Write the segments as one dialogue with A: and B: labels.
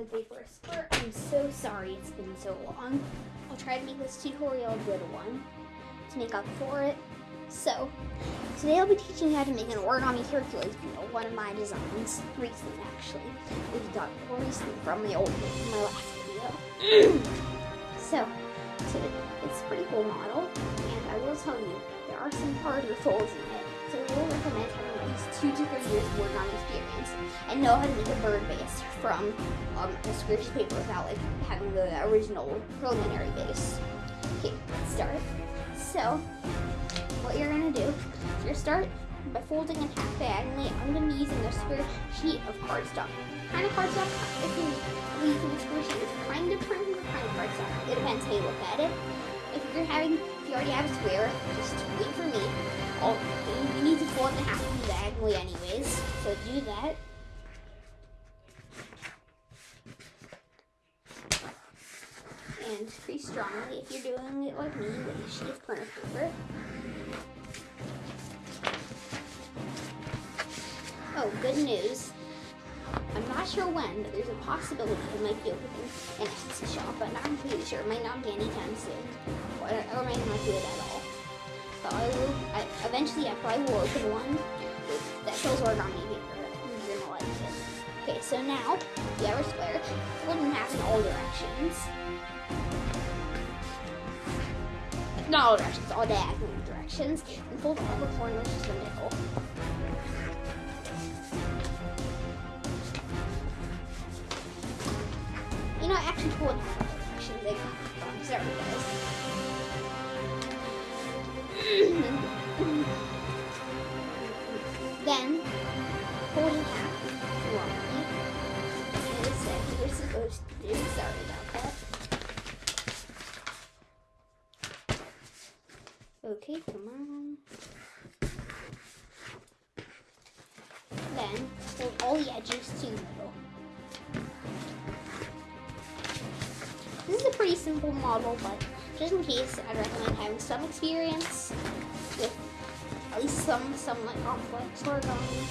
A: the paper square. I'm so sorry it's been so long. I'll try to make this tutorial a good one to make up for it. So, today I'll be teaching you how to make an origami Hercules beetle, one of my designs, recent actually. we've got more recent from the old my last video. so, so, it's a pretty cool model, and I will tell you, there are some harder folds in it, so we will recommend having at least two to three years of on experience and know how to make a bird base from um, a of paper without like having the original preliminary base. Okay, let's start. So, what you're gonna do is you're start by folding in half diagonally. I'm gonna be using a square sheet of cardstock. Kind of cardstock, if you're using a square sheet, it's kind of printed or kind of cardstock. It depends how you look at it. If you're having, if you already have a square, just wait for me. Oh, I'll, you need to fold in half diagonally anyways, so do that. And crease strongly if you're doing it like me with a sheet of printer paper. Oh, good news. I'm not sure when, but there's a possibility it might be opening an Etsy shop, but not completely sure. It might not be anytime soon, or, or might not do it at all. But I will, I, eventually I probably will open one that shows origami paper. You're gonna like it. Okay, so now, we have our square, fold in half in all directions. Not all directions, all diagonal directions, and fold all the corners to the middle. You know, I actually fold in all directions. They come sorry model, but just in case, I'd recommend having some experience with at least some some like complex origami.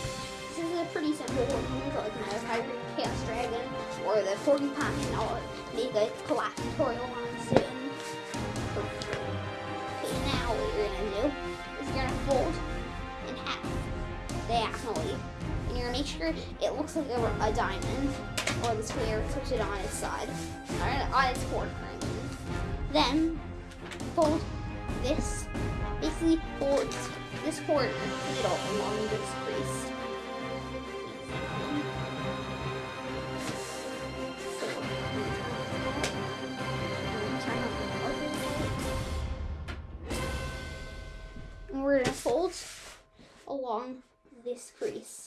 A: This is a pretty simple one, like my hybrid chaos dragon or the porcupine. I'll make a collab tutorial on soon. Okay, now what you're gonna do is you're gonna fold in half diagonally, gonna make sure it looks like a, a diamond or the square, it on its side, or on its corner. I mean. Then fold this, basically fold this corner middle along this crease. And we're gonna fold along this crease.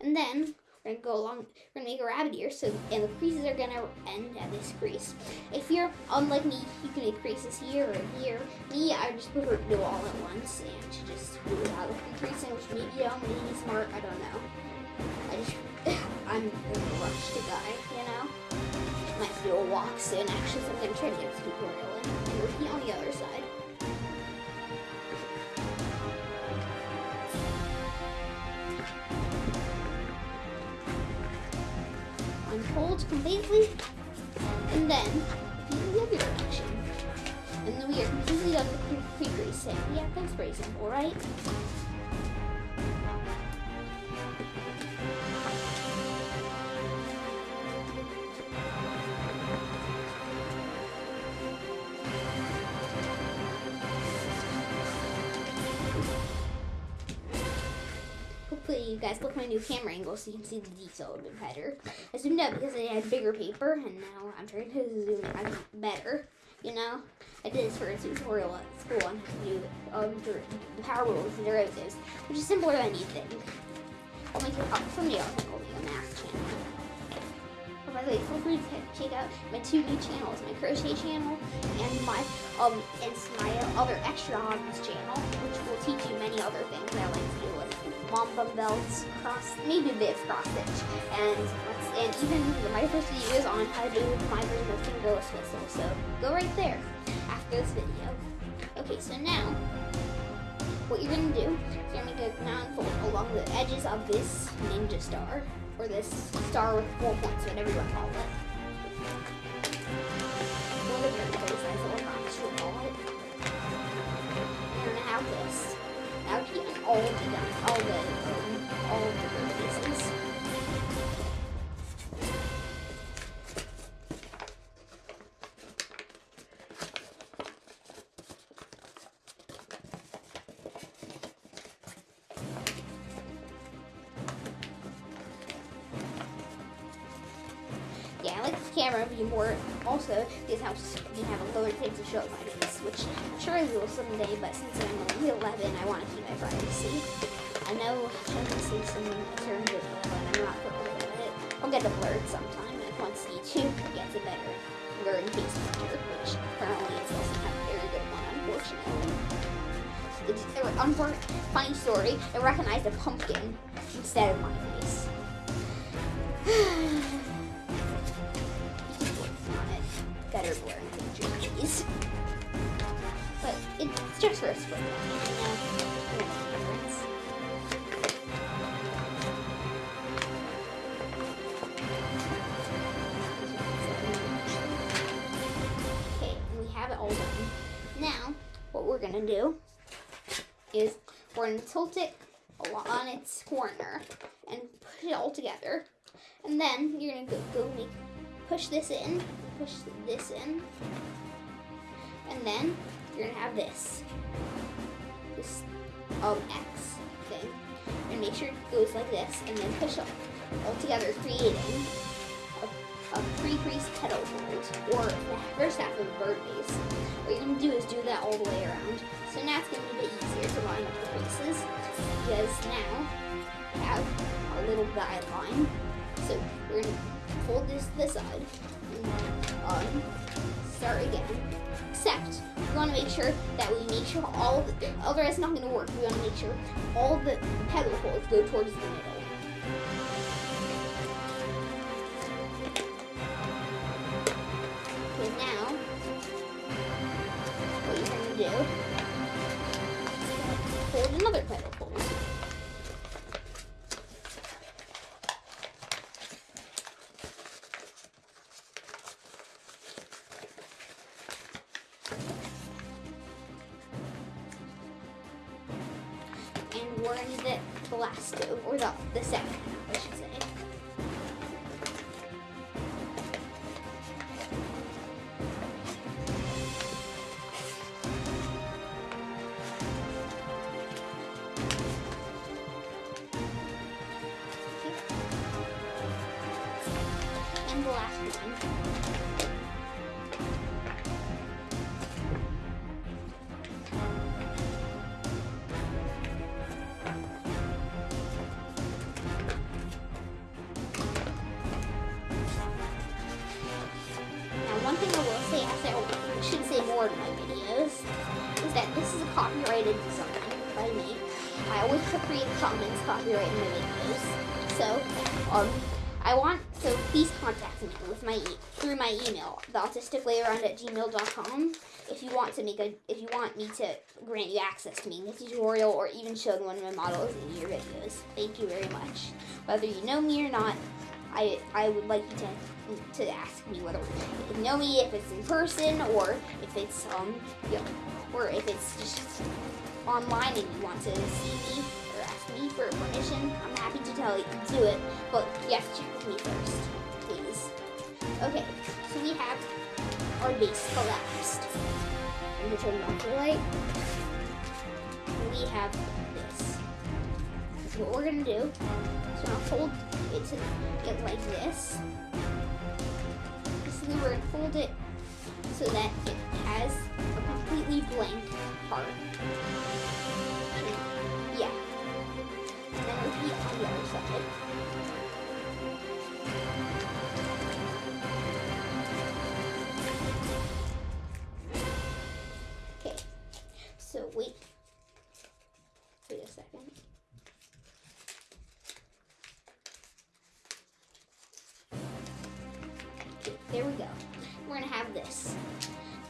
A: And then we're gonna go along, we're gonna make a rabbit ear, so, and the creases are gonna end at this crease. If you're unlike me, you can make creases here or here. Me, I just prefer to do all at once and to just do it out of creasing, which maybe dumb, maybe smart, I don't know. I just, I'm a rushed guy, you know? Might to do a walk soon, actually, so I'm gonna try to get a tutorial and repeat on the other side. Unfold completely, and then the other direction. And then we are completely done with pre-creasing. Yeah, that's pretty simple, right? You guys look my new camera angle so you can see the detail a little bit better. I zoomed out because I had bigger paper and now I'm trying to zoom in better. You know, I did this for a tutorial at school on how to do um, the power rules and derivatives, which is simpler than you think. I'll make a copy someday. Make a math channel. By the way, feel free to check out my two new channels: my crochet channel and my um and my other extra hobbies channel, which will teach you many other things I like to do, like wampum belts, cross, maybe a bit of cross stitch, and and even my first video is on how to do my version of fingerless whistle. So go right there after this video. Okay, so now what you're gonna do is you're gonna make a mountain fold along the edges of this ninja star. Or this star with four points, whatever you want to call it. Whatever your place says, or promise you call it. And have this. Now get all the all the um, all of the like this camera view more. Also, this house you have a lower thing to show my face, which I'm sure I will someday. But since I'm only 11, I want to keep my privacy. I know I can see some certain video, but I'm not going to it. I'll get a blurred sometime, and once YouTube gets a better blurring face feature, which currently it doesn't have a very good one, unfortunately. It's, uh, unfor- funny story. I recognized a pumpkin instead of my face. Done. Now, what we're gonna do is we're gonna tilt it on its corner and put it all together. And then you're gonna go, go make push this in, push this in, and then you're gonna have this, this um X thing, and make sure it goes like this, and then push up all together, creating a, a pre-creased petal fold, or the first half of a bird base. What you're gonna do is do that all the way around. So now it's gonna be a bit easier to line up the creases, because now we have our little guideline. So we're gonna fold this to the side and then um, start again. Except we want to make sure that we make sure all of the otherwise it's not going to work. We want to make sure all the petal holes go towards the middle. Okay, now what you're going to do is fold another petal one thing I will say, as I should say more in my videos, is that this is a copyrighted design by me. I always put Creative Commons copyright in my videos. So, um, I want, so please contact me with my e- through my email, theautisticplayaround at gmail.com, if you want to make a, if you want me to grant you access to making a tutorial or even show one of my models in your videos. Thank you very much. Whether you know me or not, I, I would like you to to ask me whether you know me if it's in person or if it's um you know, or if it's just online and you want to see me or ask me for permission. I'm happy to tell you to do it, but you have to check with me first, please. Okay, so we have our base collapsed. I'm gonna turn off the light. We have. So what we're gonna do is we're gonna fold it to it like this. Basically, we're gonna fold it so that it has a completely blank part. Yeah. And then repeat on the other side. There we go. We're gonna have this.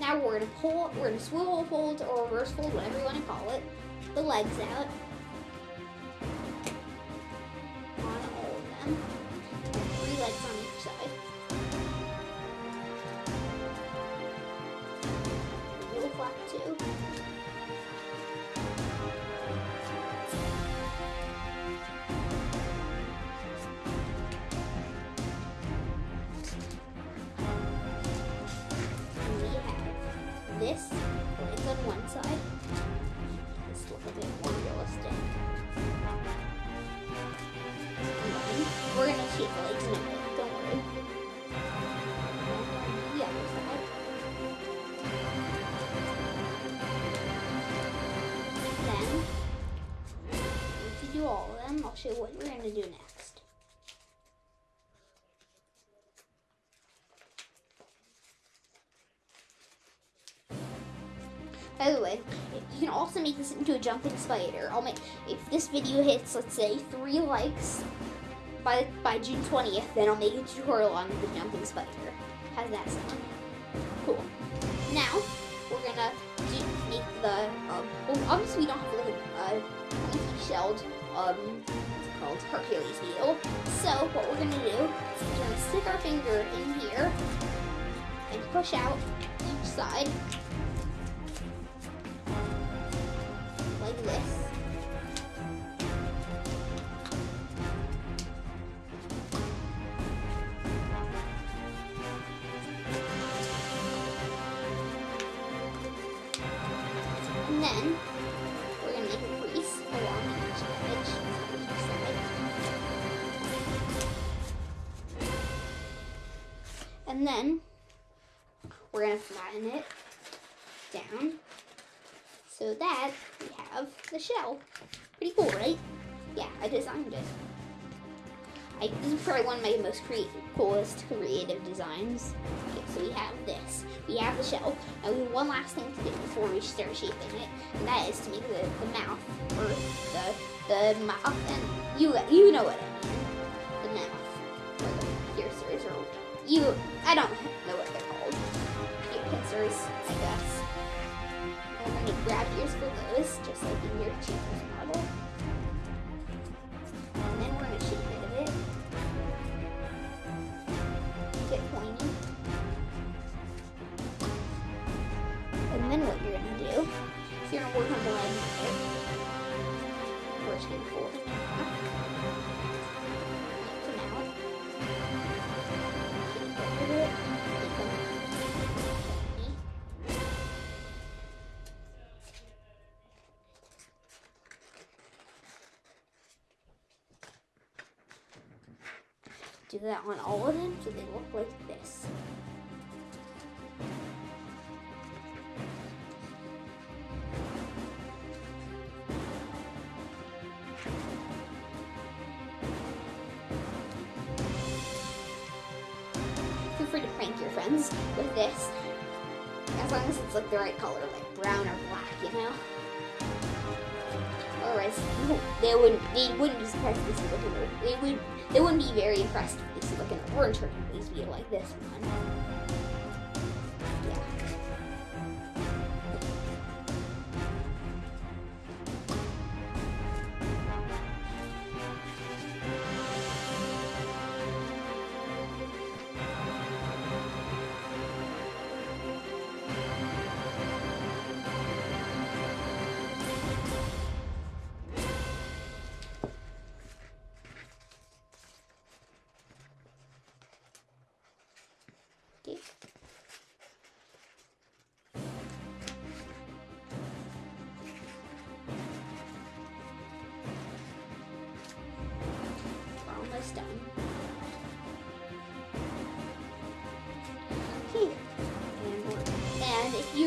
A: Now we're gonna pull, we're gonna swivel fold or reverse fold, whatever you want to call it, the legs out show what we're gonna do next. By the way, you can also make this into a jumping spider. I'll make if this video hits, let's say, three likes by by June 20th, then I'll make a tutorial on the jumping spider. How's that sound? Cool. Now we're gonna do, make the um, well, obviously we don't have like a uh, shelled um called Hercules beetle. So what we're gonna do is we're gonna stick our finger in here and push out each side like this. And then And then we're gonna flatten it down so that we have the shell. Pretty cool, right? Yeah, I designed it. I, this is probably one of my most creative, coolest creative designs. Okay, so we have this. We have the shell. Now we have one last thing to do before we start shaping it, and that is to make the, the mouth, or the the mouth, and you you know what I mean. You, I don't know what they're called. Ear pincers, I guess. And then you rabbit ears for those, just like in your cheapest model. And then we're gonna shape it a bit. Get pointy. And then what you're gonna do is you're gonna work on the leg here. We're do that on all of them so they look like this. Otherwise, they wouldn't they wouldn't be surprised if they see looking they would they wouldn't be very impressed if they see like an orange Hercules be like this one.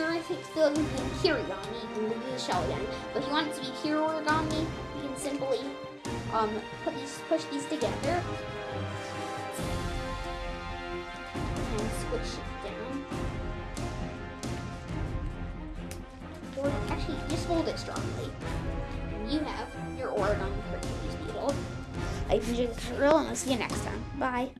A: And if th- still thinking origami, you can do the shell again. But if you want it to be pure origami, you can simply um, put these, push these together and squish it down. Or actually, just hold it strongly. And you have your origami Hercules beetle. I enjoyed the tutorial, and I'll see you next time. Bye.